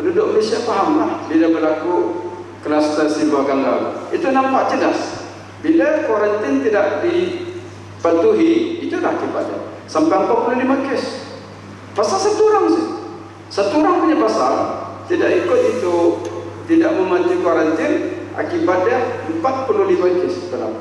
penduduk Malaysia fahamlah bila berlaku kluster Sibuakan Laut. Itu nampak jelas. Bila kuarantin tidak dipatuhi, itulah akibatnya. Sampai 45 kes. Pasal satu orang saja. Satu orang punya pasal tidak ikut itu tidak mematuhi kuarantin akibatnya 45 kes berlaku.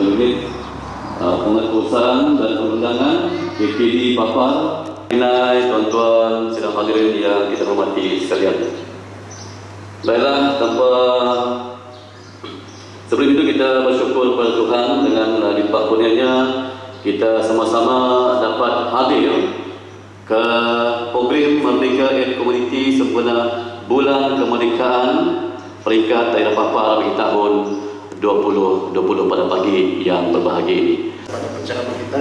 Unit uh, Pengetusan dan Perundangan KPD Papar. Inai tuan-tuan sidang hadirin yang kita hormati sekalian. Baiklah tanpa Sebelum itu kita bersyukur kepada Tuhan dengan uh, lipat kurnianya kita sama-sama dapat hadir ke program Merdeka and Community sempena Bulan Kemerdekaan peringkat daerah Papar bagi tahun 2020 pada pagi yang berbahagia ini. Pada pencerama kita,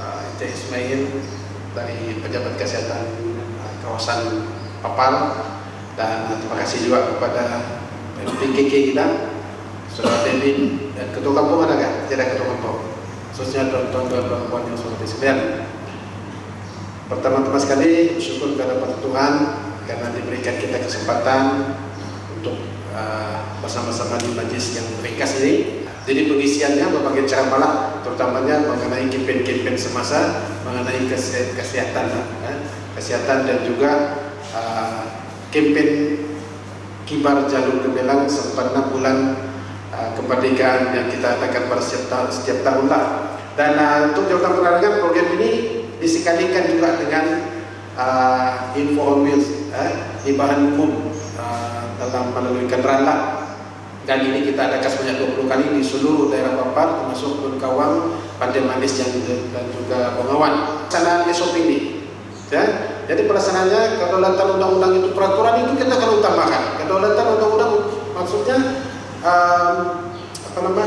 uh, Encik Ismail dari Pejabat Kesihatan uh, kawasan Papar dan uh, terima kasih juga kepada PKK kita, Saudara David dan Ketua Kampung ada kan? Tidak Ketua Kampung. Khususnya tuan-tuan dan puan yang seperti sekalian. Pertama-tama sekali bersyukur kepada Tuhan karena diberikan kita kesempatan untuk uh, bersama-sama di majlis yang ringkas ini. Jadi pengisiannya berbagai cara malah, terutamanya mengenai kempen-kempen semasa, mengenai kesehatan, eh, kesehatan dan juga uh, kempen kibar jalur kebelang sempena bulan uh, kemerdekaan yang kita adakan pada setiap tahun, setiap tahun lah. Dan uh, untuk jawatan penerangan program ini disekalikan juga dengan uh, info on wheels, di bahan umum dalam melalui kenderaan lah. Dan ini kita adakan sebanyak 20 kali di seluruh daerah Papar termasuk Gunung Kawang, Pantai Manis dan juga Bengawan. Pelaksanaan SOP ini. Ya. Jadi pelaksanaannya kedaulatan undang-undang itu peraturan itu kita akan utamakan. Kedaulatan undang-undang maksudnya um, apa nama?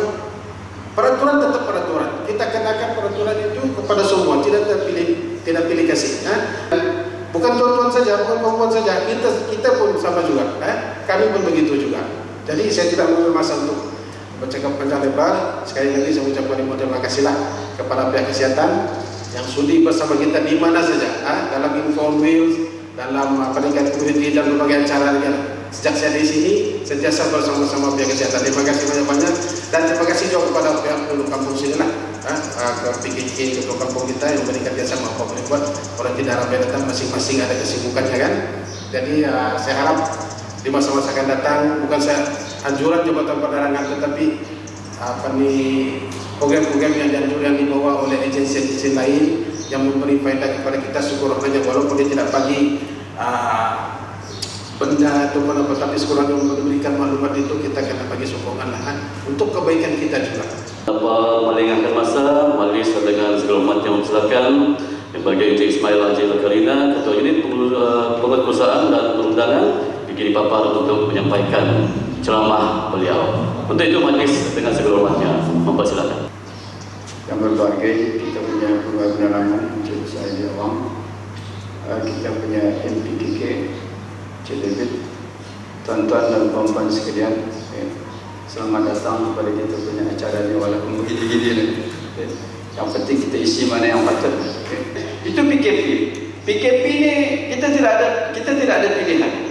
Peraturan tetap peraturan. Kita kenakan peraturan itu kepada semua, tidak terpilih, tidak pilih kasih. Ya. Bukan tuan-tuan saja, bukan perempuan saja, kita kita pun sama juga. Eh? Kami pun begitu juga. Jadi saya tidak mengambil masa untuk bercakap panjang lebar. Sekali lagi saya ucapkan terima kasihlah kepada pihak kesehatan yang sudi bersama kita di mana saja ha? dalam inform wheels dalam apa dengan community dan berbagai acara dengan sejak saya di sini sentiasa bersama-sama pihak kesehatan terima kasih banyak-banyak dan terima kasih juga kepada pihak penduduk kampung sini lah ha? ke PKK ketua kampung kita yang memberikan jasa boleh buat orang tidak ramai datang masing-masing ada kesibukannya kan jadi uh, saya harap di masa-masa akan datang bukan saya anjuran jabatan penerangan tetapi apa ni program-program yang dianjur yang dibawa oleh agensi-agensi lain yang memberi faedah kepada kita syukur saja walaupun dia tidak bagi uh, benda atau apa tapi sekurang yang memberikan maklumat itu kita akan bagi sokongan lah untuk kebaikan kita juga. Tanpa melengahkan masa, mari dengan segala hormat yang silakan bagi Encik Ismail Haji Kalina, Ketua Unit Pengurusan dan Perundangan di Papar untuk menyampaikan ceramah beliau. Untuk itu majlis dengan segala hormatnya mempersilakan yang berbahagia kita punya pegawai penerangan Encik Saidi Awang uh, kita punya MPKK Encik David tuan-tuan dan puan-puan sekalian okay. selamat datang kepada kita punya acara ni walaupun begini-gini ni okay. yang penting kita isi mana yang patut itu PKP PKP ni kita tidak ada kita tidak ada pilihan.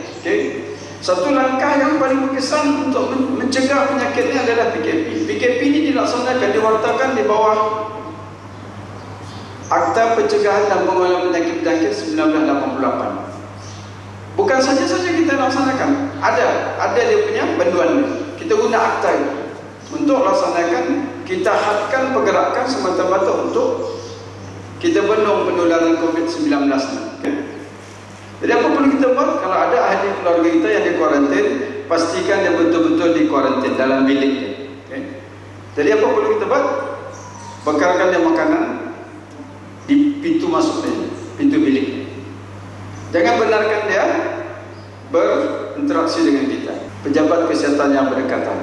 Satu langkah yang paling berkesan untuk mencegah penyakit ini adalah PKP. PKP ini dilaksanakan, diwartakan di bawah Akta Pencegahan dan Pengelolaan Penyakit-Penyakit 1988. Bukan saja-saja kita laksanakan, ada ada dia punya panduan. Kita guna akta itu untuk laksanakan, kita hadkan pergerakan semata-mata untuk kita benung penularan COVID-19 ini. Jadi apa perlu kita buat? Kalau ada ahli keluarga kita yang di kuarantin, pastikan dia betul-betul di kuarantin dalam bilik dia. Okay? Jadi apa perlu kita buat? Bekalkan dia makanan di pintu masuk dia, pintu bilik. Jangan benarkan dia berinteraksi dengan kita. Pejabat kesihatan yang berdekatan.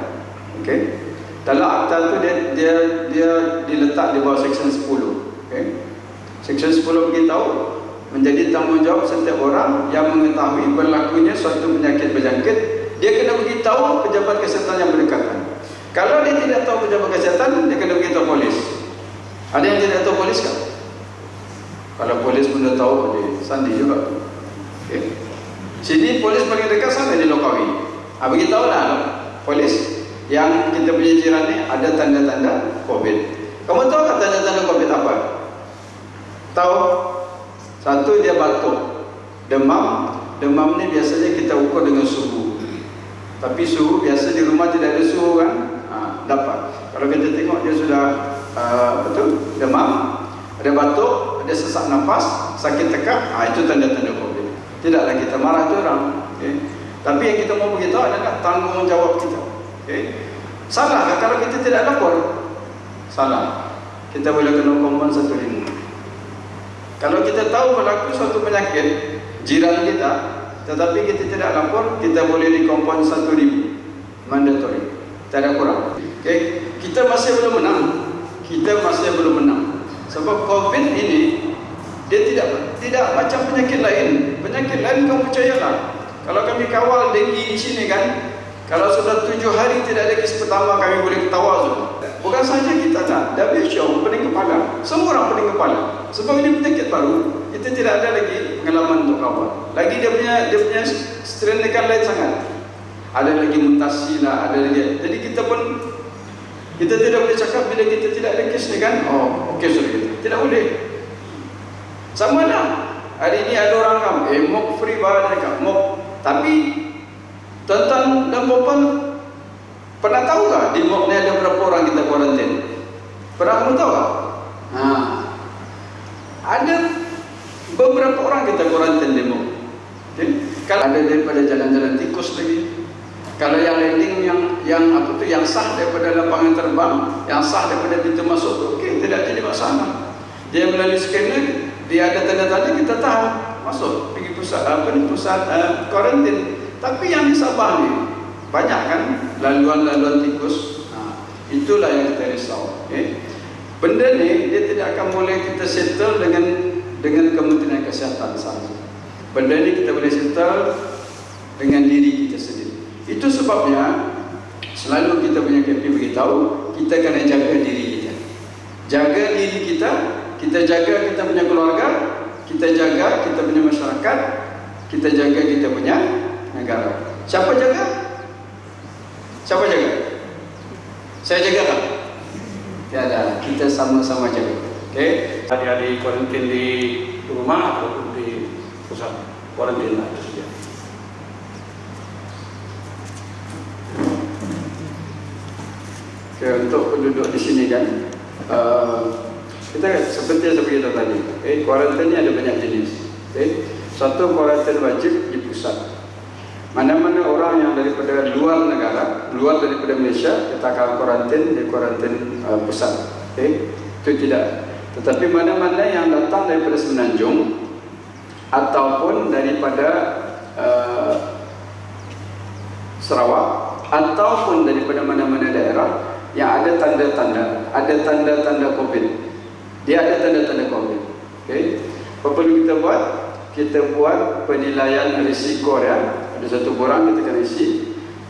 Okay? Dalam akta itu dia, dia dia diletak di bawah seksyen 10. Okay? Seksyen 10 beritahu menjadi tanggungjawab setiap orang yang mengetahui berlakunya suatu penyakit berjangkit dia kena beritahu pejabat kesihatan yang berdekatan kalau dia tidak tahu pejabat kesihatan dia kena beritahu polis ada yang tidak tahu polis kan? kalau polis pun dah tahu dia sandi juga okay. sini polis paling dekat sana di Lokawi ha, beritahu lah polis yang kita punya jiran ni ada tanda-tanda COVID kamu tahu tak tanda-tanda COVID apa? tahu satu dia batuk, demam. Demam ni biasanya kita ukur dengan suhu. Tapi suhu biasa di rumah tidak ada suhu kan? Ha, dapat. Kalau kita tengok dia sudah uh, betul demam, ada batuk, ada sesak nafas, sakit tekak, ha, itu tanda-tanda COVID. Tidaklah kita marah tu orang. Okay. Tapi yang kita mau beritahu adalah tanggungjawab kita. Okay. Salah kalau kita tidak lapor? Salah. Kita boleh kena hukuman satu lima. Kalau kita tahu berlaku suatu penyakit jiran kita, tetapi kita tidak lapor, kita boleh dikompon satu ribu mandatory, tidak kurang. Okay. Kita masih belum menang, kita masih belum menang. Sebab COVID ini dia tidak tidak macam penyakit lain. Penyakit lain kamu percayalah. Kalau kami kawal denggi di sini kan, kalau sudah tujuh hari tidak ada kes pertama kami boleh ketawa tu. Bukan saja kita tak, WHO pening kepala. Semua orang pening kepala. Sebab ini penyakit baru, kita tidak ada lagi pengalaman untuk kawal. Lagi dia punya dia punya strain dekat lain sangat. Ada lagi mutasi lah, ada lagi. Jadi kita pun kita tidak boleh cakap bila kita tidak ada kes ni kan. Oh, okey sudah kita. Tidak boleh. Sama lah. Hari ini ada orang kam, eh mok free barang dekat mok. Tapi Tuan-tuan dan puan pernah tahu tak di MOK ni ada berapa orang kita kuarantin? Pernah kamu tahu tak? Ha. Ada beberapa orang kita kuarantin di MOK. Okay. Kalau ada daripada jalan-jalan tikus lagi. Kalau yang landing yang yang apa tu yang sah daripada lapangan terbang, yang sah daripada pintu masuk, okey, tidak jadi masalah. Dia melalui scanner, dia ada tanda-tanda kita tahu masuk pergi pusat apa ni pusat kuarantin. Uh, tapi yang di Sabah ni banyak kan laluan-laluan tikus. Ha, itulah yang kita risau. Okay? Benda ni dia tidak akan boleh kita settle dengan dengan Kementerian Kesihatan sahaja. Benda ni kita boleh settle dengan diri kita sendiri. Itu sebabnya selalu kita punya KP beritahu kita kena jaga diri kita. Jaga diri kita kita jaga kita punya keluarga, kita jaga kita punya masyarakat, kita jaga kita punya negara. Siapa jaga? Siapa jaga? Saya jaga tak? Tiada, kita sama-sama jaga. Okey. Ada di kuarantin di rumah ataupun di pusat kuarantin lah itu saja. Okay, untuk penduduk di sini kan, uh, kita seperti yang saya beritahu tadi, okay, kuarantin ni ada banyak jenis. Okay. Satu kuarantin wajib di pusat. Mana-mana orang yang daripada luar negara, luar daripada Malaysia, kita akan kuarantin di kuarantin uh, pusat. Okay. Itu tidak. Tetapi mana-mana yang datang daripada Semenanjung ataupun daripada uh, Sarawak ataupun daripada mana-mana daerah yang ada tanda-tanda, ada tanda-tanda COVID. Dia ada tanda-tanda COVID. Okay. Apa perlu kita buat? Kita buat penilaian risiko dia. Ada satu borang kita akan isi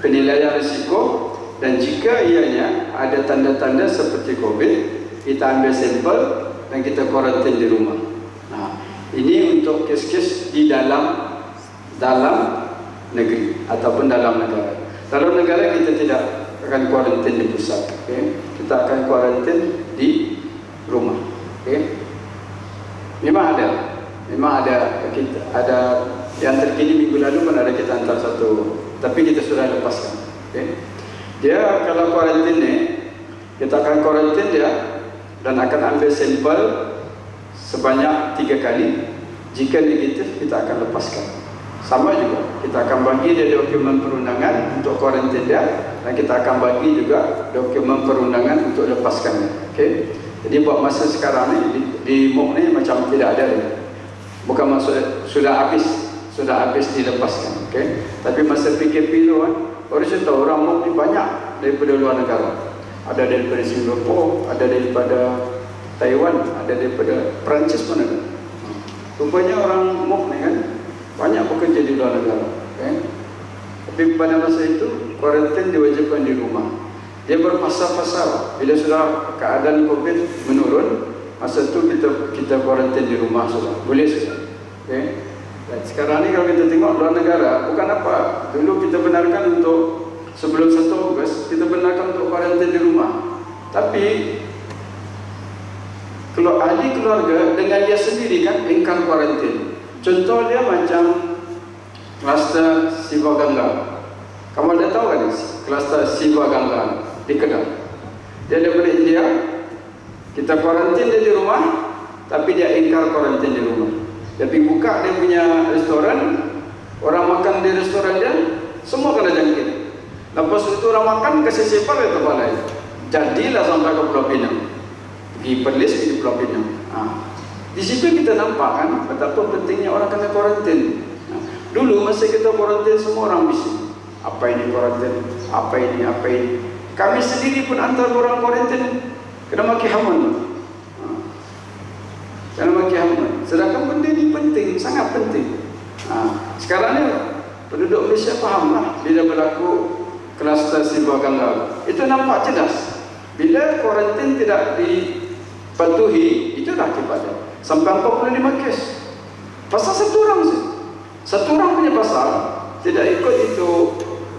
penilaian risiko dan jika ianya ada tanda-tanda seperti COVID, kita ambil sampel dan kita kuarantin di rumah. Nah, ini untuk kes-kes di dalam dalam negeri ataupun dalam negara. Dalam negara kita tidak akan kuarantin di pusat. Okay? Kita akan kuarantin di rumah. Okay? Memang ada, memang ada kita ada yang terkini minggu lalu pun ada kita hantar satu, tapi kita sudah lepaskan. Okay? Dia kalau kuarantin ni, kita akan kuarantin dia dan akan ambil sampel sebanyak tiga kali. Jika negatif, kita akan lepaskan. Sama juga, kita akan bagi dia dokumen perundangan untuk kuarantin dia dan kita akan bagi juga dokumen perundangan untuk lepaskan dia. Okay? Jadi buat masa sekarang ni di, di MOK ni macam tidak ada dia. Bukan maksud sudah habis, sudah habis dilepaskan. Okay? Tapi masa PKP tu kan, orang tahu orang ni banyak daripada luar negara. Ada daripada Singapura, ada daripada Taiwan, ada daripada Perancis pun ada. Rupanya orang MOK ni kan, banyak bekerja di luar negara okay? tapi pada masa itu kuarantin diwajibkan di rumah dia berpasal-pasal bila sudah keadaan COVID menurun masa itu kita kita kuarantin di rumah sudah boleh sudah okay? Dan sekarang ni kalau kita tengok luar negara bukan apa dulu kita benarkan untuk sebelum 1 Ogos kita benarkan untuk kuarantin di rumah tapi kalau ahli keluarga dengan dia sendiri kan ingkar kuarantin Contoh dia macam kluster Siva Gangga. Kamu ada tahu kan kluster Siva Gangga di Kedah? Dia daripada India. Kita kuarantin dia di rumah, tapi dia ingkar kuarantin di rumah. Tapi buka dia punya restoran, orang makan di restoran dia, semua kena jangkit. Lepas itu orang makan kasih sipar itu balai. Jadilah sampai ke Pulau Pinang. Pergi Perlis, pergi Pulau Pinang. Ah. Di situ kita nampak kan betapa pentingnya orang kena kuarantin. Dulu masa kita kuarantin semua orang bising. Apa ini kuarantin? Apa ini? Apa ini? Kami sendiri pun antar orang kuarantin kena maki hamun. Ha. Kena maki hamun. Sedangkan benda ini penting, sangat penting. Ha. Sekarang ni penduduk Malaysia fahamlah bila berlaku kluster Sibuah Gangga. Itu nampak jelas. Bila kuarantin tidak dipatuhi, itulah akibatnya sampai 45 kes pasal satu orang saja satu orang punya pasal tidak ikut itu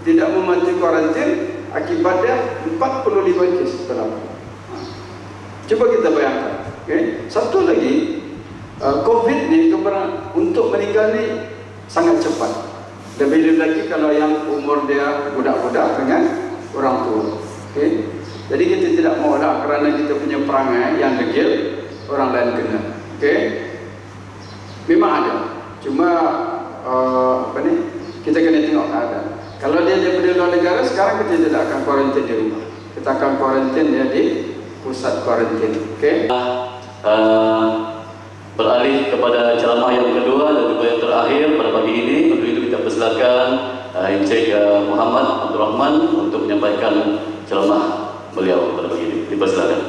tidak mematuhi kuarantin akibatnya 45 kes terlalu cuba kita bayangkan okay? satu lagi uh, COVID ni untuk meninggal ni sangat cepat lebih lagi kalau yang umur dia budak-budak dengan orang tua okay? jadi kita tidak mahu lah kerana kita punya perangai yang degil orang lain kena Okey. Memang ada. Cuma uh, apa ni? Kita kena tengok keadaan. Kalau dia daripada luar negara, sekarang kita tidak akan kuarantin di rumah. Kita akan kuarantin dia di pusat kuarantin. Okey. Uh, beralih kepada ceramah yang kedua dan juga yang terakhir pada pagi ini. Untuk itu kita persilakan uh, Encik uh, Muhammad Abdul Rahman untuk menyampaikan ceramah beliau pada pagi ini. Dipersilakan.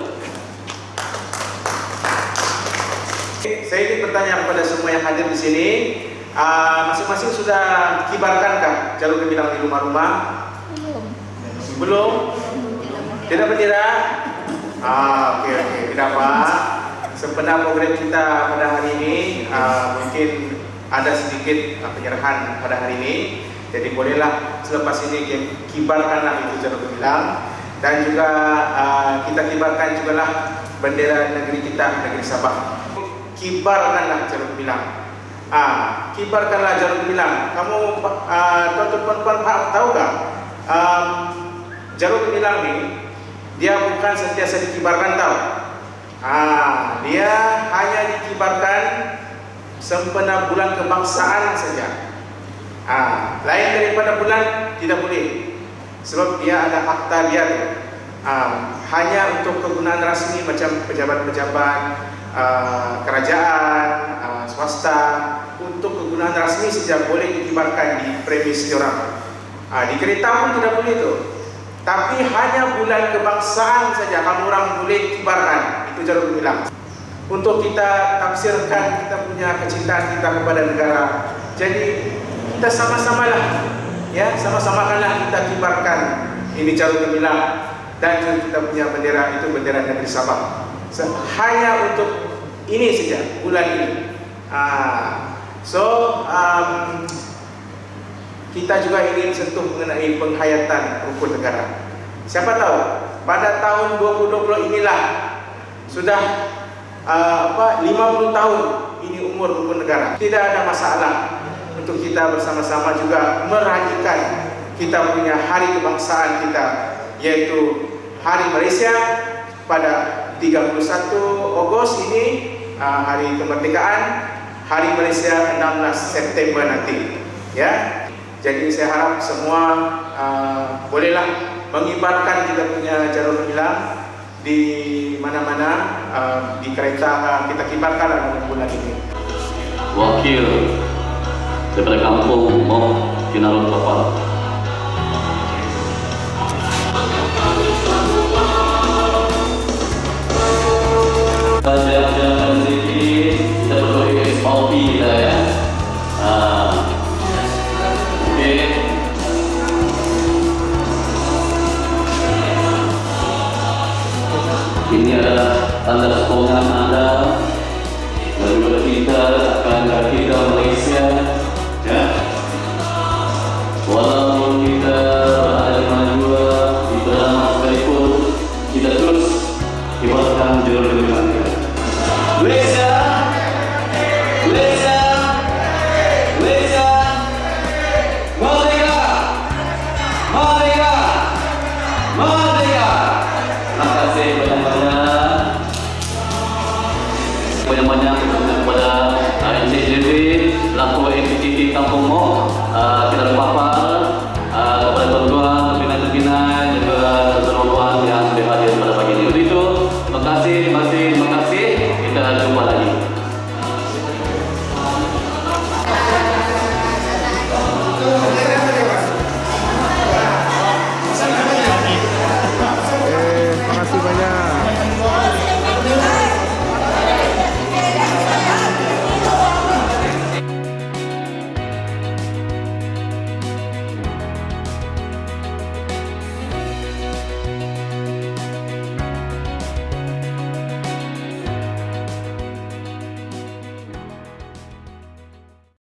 Saya ingin bertanya kepada semua yang hadir di sini, masing-masing uh, sudah kibarkankah jalur gemilang di rumah-rumah? Belum. Belum? Tidak bertira? Ah, oke okay, oke, okay. tidak apa. Sempena program kita pada hari ini uh, mungkin ada sedikit uh, penyerahan pada hari ini. Jadi bolehlah selepas ini kibarkanlah itu jarum gemilang dan juga uh, kita kibarkan juga lah bendera negeri kita negeri Sabah. Kibarkanlah jarum gemilang. Ah, kibarkanlah jarum gemilang. Kamu uh, tuan-tuan puan tahu tak? Um, jarum gemilang ni dia bukan sentiasa dikibarkan tau. Ah, dia hanya dikibarkan sempena bulan kebangsaan saja. Ah, lain daripada bulan tidak boleh. Sebab dia ada akta dia. Ah, hanya untuk kegunaan rasmi macam pejabat-pejabat ah, kerajaan, ah, swasta untuk kegunaan rasmi saja boleh dikibarkan di premis orang. Ah, di kereta pun tidak boleh tu. Tapi hanya bulan kebangsaan saja kamu orang boleh kibarkan jarum gemilang. Untuk kita tafsirkan kita punya kecintaan kita kepada negara. Jadi kita sama-samalah ya, sama-samakanlah kita kibarkan ini jarum gemilang dan kita punya bendera itu bendera negeri Sabah. Hanya untuk ini saja bulan ini. Ah, so um, kita juga ingin sentuh mengenai penghayatan rukun negara. Siapa tahu pada tahun 2020 inilah sudah uh, apa 50 tahun ini umur rukun negara. Tidak ada masalah untuk kita bersama-sama juga merayakan kita punya hari kebangsaan kita yaitu Hari Malaysia pada 31 Ogos ini uh, hari kemerdekaan, Hari Malaysia 16 September nanti. Ya. Jadi saya harap semua uh, bolehlah mengibarkan kita punya jarum hilang di mana-mana uh, di kereta uh, kita kibarkan bulan ini. Wakil daripada kampung Mok Kinarun. Jangan tanda sokongan anda